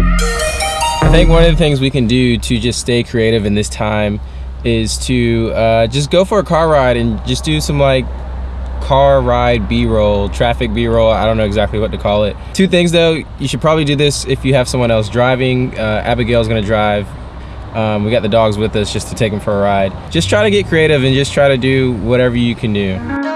I think one of the things we can do to just stay creative in this time is to uh, just go for a car ride and just do some like car ride b-roll traffic b-roll i don't know exactly what to call it. Two things though you should probably do this if you have someone else driving. Uh, abigail's gonna drive. Um, we got the dogs with us just to take them for a ride. Just try to get creative and just try to do whatever you can do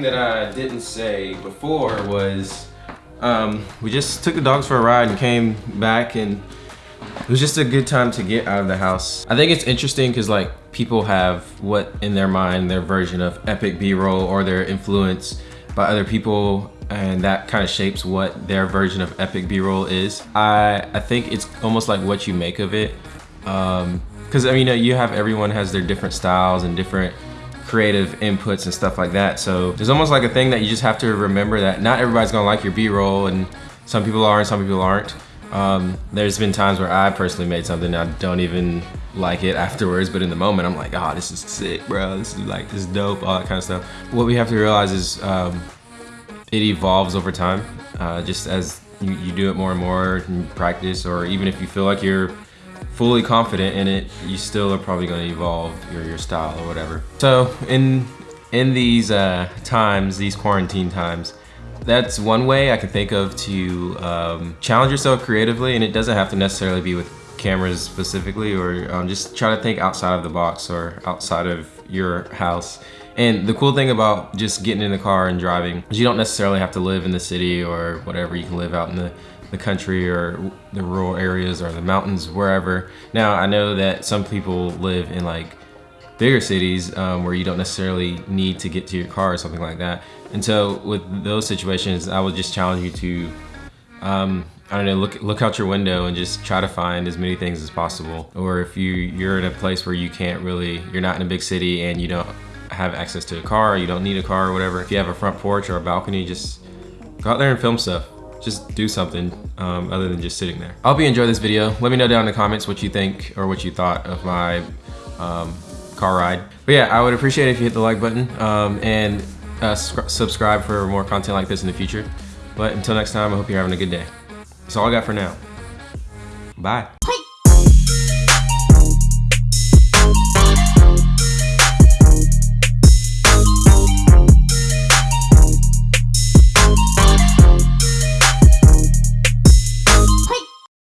thing that I didn't say before was um, we just took the dogs for a ride and came back and it was just a good time to get out of the house. I think it's interesting because like people have what in their mind their version of epic b-roll or their influence by other people and that kind of shapes what their version of epic b-roll is. I, I think it's almost like what you make of it. Um, Cause I mean, you know you have everyone has their different styles and different creative inputs and stuff like that. So there's almost like a thing that you just have to remember that not everybody's gonna like your B-roll and some people are and some people aren't. Um, there's been times where I personally made something I don't even like it afterwards, but in the moment I'm like, oh, this is sick, bro. This is like, this is dope, all that kind of stuff. What we have to realize is um, it evolves over time, uh, just as you, you do it more and more in practice, or even if you feel like you're fully confident in it, you still are probably going to evolve your, your style or whatever. So in in these uh, times, these quarantine times, that's one way I can think of to um, challenge yourself creatively, and it doesn't have to necessarily be with cameras specifically, or um, just try to think outside of the box or outside of your house. And the cool thing about just getting in the car and driving is you don't necessarily have to live in the city or whatever. You can live out in the the country or the rural areas or the mountains, wherever. Now, I know that some people live in like bigger cities um, where you don't necessarily need to get to your car or something like that. And so with those situations, I would just challenge you to, um, I don't know, look look out your window and just try to find as many things as possible. Or if you, you're in a place where you can't really, you're not in a big city and you don't have access to a car, you don't need a car or whatever. If you have a front porch or a balcony, just go out there and film stuff just do something um, other than just sitting there. I hope you enjoyed this video. Let me know down in the comments what you think or what you thought of my um, car ride. But yeah, I would appreciate it if you hit the like button um, and uh, subscribe for more content like this in the future. But until next time, I hope you're having a good day. That's all I got for now. Bye.